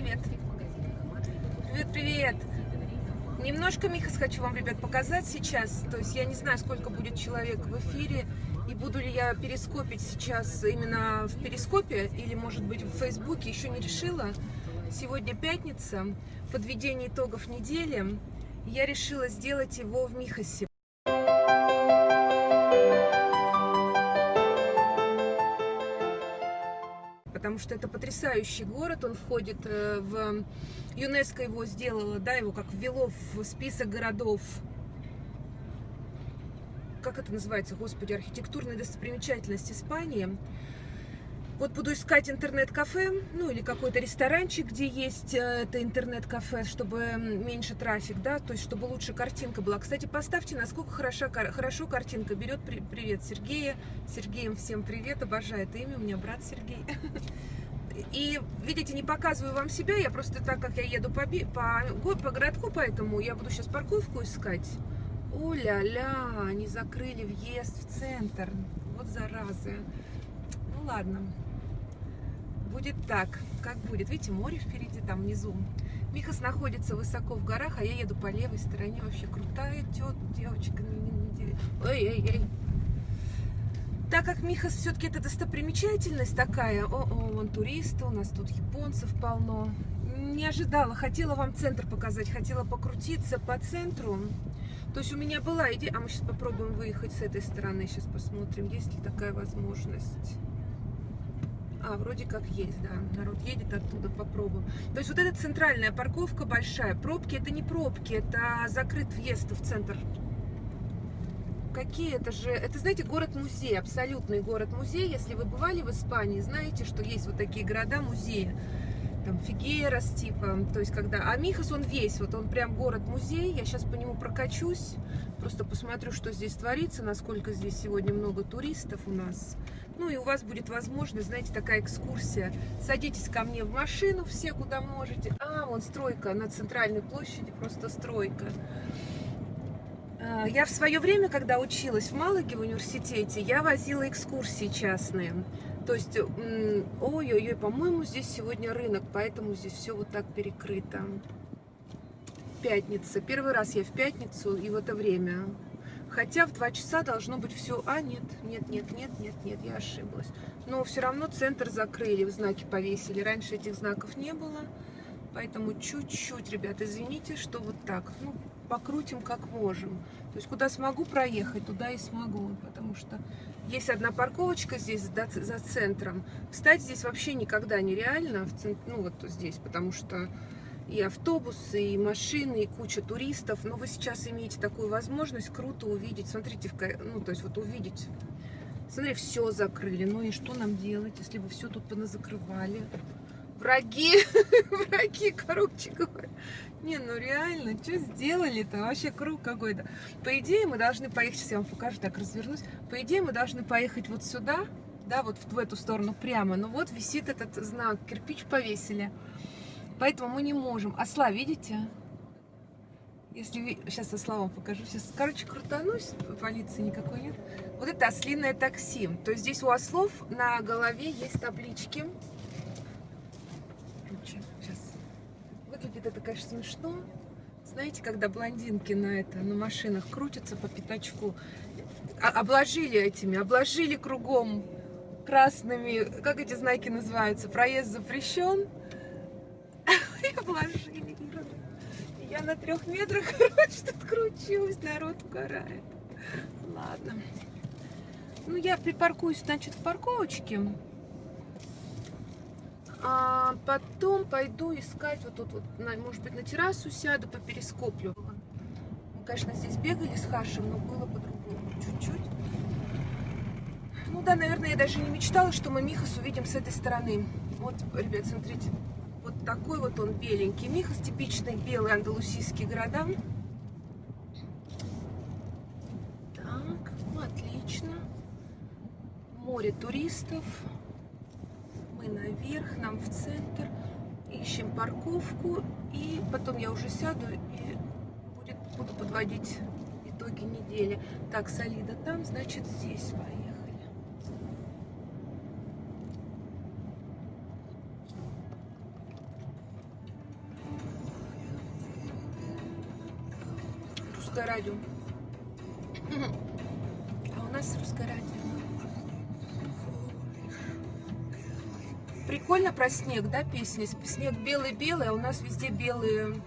Привет. Привет, привет. Немножко, Михас, хочу вам, ребят, показать сейчас. То есть я не знаю, сколько будет человек в эфире. И буду ли я перископить сейчас именно в перископе или, может быть, в Фейсбуке. Еще не решила. Сегодня пятница, подведение итогов недели. Я решила сделать его в Михасе. Потому что это потрясающий город, он входит э, в... ЮНЕСКО его сделала, да, его как ввело в список городов как это называется, господи, архитектурная достопримечательность Испании. Вот буду искать интернет-кафе, ну или какой-то ресторанчик, где есть э, это интернет-кафе, чтобы меньше трафик, да, то есть чтобы лучше картинка была. Кстати, поставьте, насколько хороша, хорошо картинка берет. Привет, Сергея. Сергеем всем привет, обожает имя, у меня брат Сергей. И, видите, не показываю вам себя, я просто так как я еду по, по, по городку, поэтому я буду сейчас парковку искать. О-ля-ля, они закрыли въезд в центр. Вот заразы. Ну ладно. Будет так, как будет. Видите, море впереди, там внизу. Михас находится высоко в горах, а я еду по левой стороне. Вообще крутая тет, девочка. Ой-ой-ой. Так как Михас все-таки это достопримечательность такая. О-о, вон туристы, у нас тут японцев полно. Не ожидала, хотела вам центр показать, хотела покрутиться по центру. То есть у меня была идея, а мы сейчас попробуем выехать с этой стороны, сейчас посмотрим, есть ли такая возможность. А, вроде как есть, да, народ едет оттуда, попробуем. То есть вот эта центральная парковка большая, пробки это не пробки, это закрыт въезд в центр. Какие это же, это, знаете, город-музей, абсолютный город-музей. Если вы бывали в Испании, знаете, что есть вот такие города-музеи там Фигерас, типа, то есть когда, а Михас, он весь, вот он прям город-музей, я сейчас по нему прокачусь, просто посмотрю, что здесь творится, насколько здесь сегодня много туристов у нас, ну и у вас будет возможность, знаете, такая экскурсия, садитесь ко мне в машину все, куда можете, а, вон стройка на центральной площади, просто стройка, а, я в свое время, когда училась в Малаге в университете, я возила экскурсии частные. То есть, ой-ой-ой, по-моему, здесь сегодня рынок, поэтому здесь все вот так перекрыто. Пятница. Первый раз я в пятницу и в это время. Хотя в два часа должно быть все... А, нет, нет, нет, нет, нет, нет, я ошиблась. Но все равно центр закрыли, знаки повесили. Раньше этих знаков не было. Поэтому чуть-чуть, ребят, извините, что вот так. Ну, покрутим как можем. То есть куда смогу проехать, туда и смогу. Потому что есть одна парковочка здесь за центром. Встать здесь вообще никогда нереально, в центр, ну вот здесь, потому что и автобусы, и машины, и куча туристов. Но вы сейчас имеете такую возможность круто увидеть. Смотрите, ну то есть вот увидеть. Смотри, все закрыли. Ну и что нам делать, если бы все тут поназакрывали? Враги, враги, короче говоря. Не, ну реально, что сделали-то? Вообще круг какой-то. По идее, мы должны поехать, сейчас я вам покажу, так развернусь. По идее, мы должны поехать вот сюда, да, вот в эту сторону прямо. Но вот висит этот знак, кирпич повесили. Поэтому мы не можем. Осла, видите? Если сейчас осла вам покажу. Сейчас, короче, крутанусь, полиции никакой нет. Вот это ослиное такси. То есть здесь у ослов на голове есть таблички. Выглядит это, конечно, смешно. Знаете, когда блондинки на это, на машинах крутятся по пятачку, а, обложили этими, обложили кругом красными, как эти знаки называются, проезд запрещен, и обложили. Я на трех метрах, короче, тут кручусь, народ угорает. Ладно. Ну, я припаркуюсь, значит, в парковочке. А потом пойду искать вот тут вот, может быть, на террасу сяду, по перископлю. Мы, конечно, здесь бегали с Хашем, но было по-другому чуть-чуть. Ну да, наверное, я даже не мечтала, что мы Михас увидим с этой стороны. Вот, ребят, смотрите, вот такой вот он беленький. Михас типичный белый андалусийский города. Так, отлично. Море туристов мы наверх, нам в центр, ищем парковку, и потом я уже сяду и будет, буду подводить итоги недели. Так, солида там, значит, здесь поехали. Пускай радио. Прикольно про снег, да, песня? Снег белый-белый, а у нас везде белые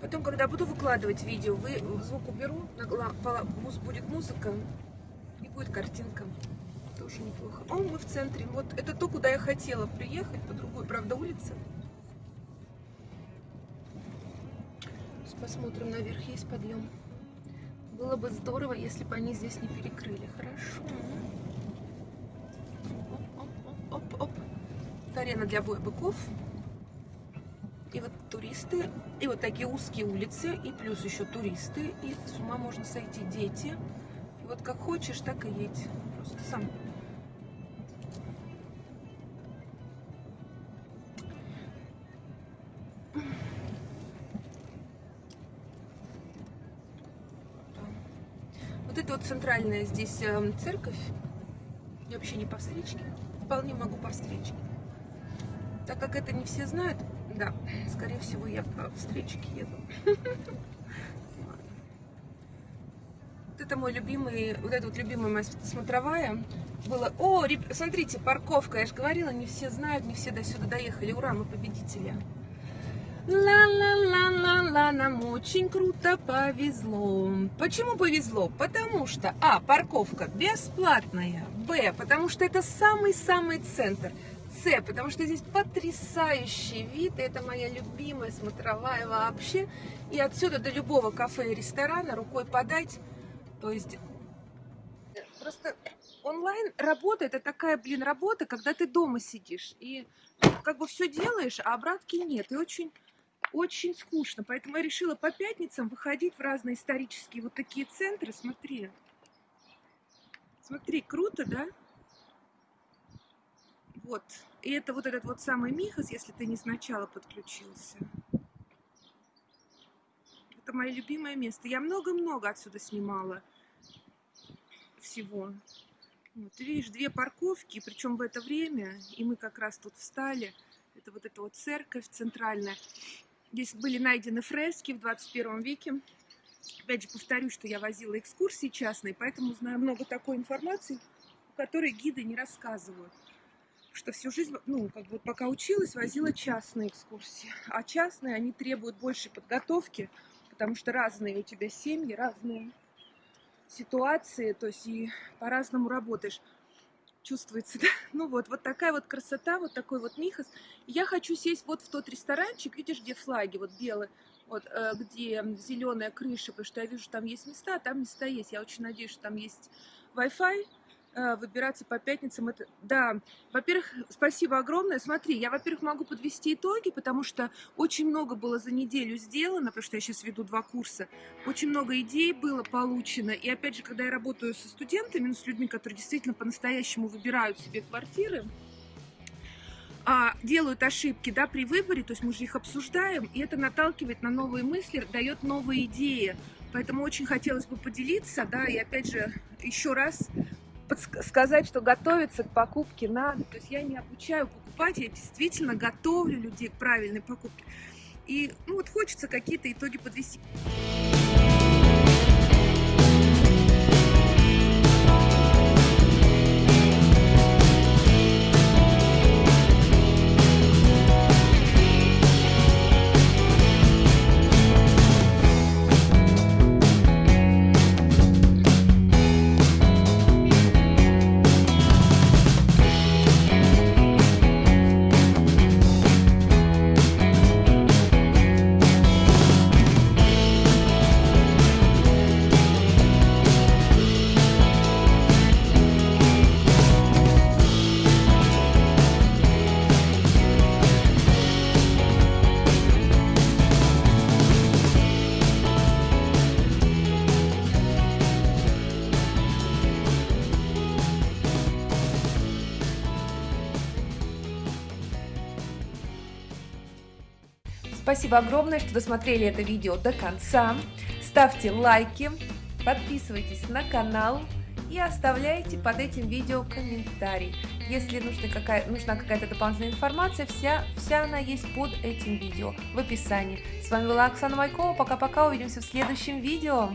Потом, когда буду выкладывать видео, вы звук уберу, будет музыка и будет картинка. Тоже неплохо. О, мы в центре. Вот это то, куда я хотела приехать, по другой, правда, улице. Посмотрим, наверх есть подъем. Было бы здорово, если бы они здесь не перекрыли. Хорошо. Оп, оп, оп, оп. Арена для боя быков. И вот туристы, и вот такие узкие улицы, и плюс еще туристы, и с ума можно сойти, дети. И вот как хочешь, так и едь. Просто сам. Центральная здесь эм, церковь. Я вообще не по встречке. Вполне могу по встречке. Так как это не все знают, да, скорее всего, я по встречке еду. Вот это мой любимый, вот эта вот любимая моя смотровая. Было, о, смотрите, парковка, я же говорила, не все знают, не все до сюда доехали. Ура, мы победители. Ла-ла-ла-ла-ла, нам очень круто повезло. Почему повезло? Потому что, а, парковка бесплатная, б, потому что это самый-самый центр. С, потому что здесь потрясающий вид, это моя любимая смотровая вообще. И отсюда до любого кафе и ресторана рукой подать. То есть просто онлайн работа, это такая, блин, работа, когда ты дома сидишь и как бы все делаешь, а обратки нет. И очень, очень скучно. Поэтому я решила по пятницам выходить в разные исторические вот такие центры. Смотри. Смотри, круто, да? Вот. И это вот этот вот самый Михас, если ты не сначала подключился. Это мое любимое место. Я много-много отсюда снимала всего. Вот, ты видишь, две парковки, причем в это время, и мы как раз тут встали. Это вот эта вот церковь центральная. Здесь были найдены фрески в 21 веке. Опять же, повторюсь, что я возила экскурсии частные, поэтому знаю много такой информации, о которой гиды не рассказывают что всю жизнь, ну, как бы пока училась, возила частные экскурсии. А частные, они требуют большей подготовки, потому что разные у тебя семьи, разные ситуации, то есть и по-разному работаешь. Чувствуется, да? Ну вот, вот такая вот красота, вот такой вот Михас. Я хочу сесть вот в тот ресторанчик, видишь, где флаги, вот белые, вот, э, где зеленая крыша, потому что я вижу, там есть места, а там места есть. Я очень надеюсь, что там есть Wi-Fi, выбираться по пятницам. Это, да, во-первых, спасибо огромное. Смотри, я, во-первых, могу подвести итоги, потому что очень много было за неделю сделано, потому что я сейчас веду два курса. Очень много идей было получено. И опять же, когда я работаю со студентами, ну, с людьми, которые действительно по-настоящему выбирают себе квартиры, а, делают ошибки да, при выборе, то есть мы же их обсуждаем, и это наталкивает на новые мысли, дает новые идеи. Поэтому очень хотелось бы поделиться, да, и опять же, еще раз сказать, что готовиться к покупке надо. То есть я не обучаю покупать, я действительно готовлю людей к правильной покупке. И ну, вот хочется какие-то итоги подвести. Спасибо огромное, что досмотрели это видео до конца. ставьте лайки, подписывайтесь на канал и оставляйте под этим видео комментарий. Если нужна какая-то нужна какая дополнительная информация, вся, вся она есть под этим видео в описании. С вами была Оксана Майкова. Пока-пока, увидимся в следующем видео.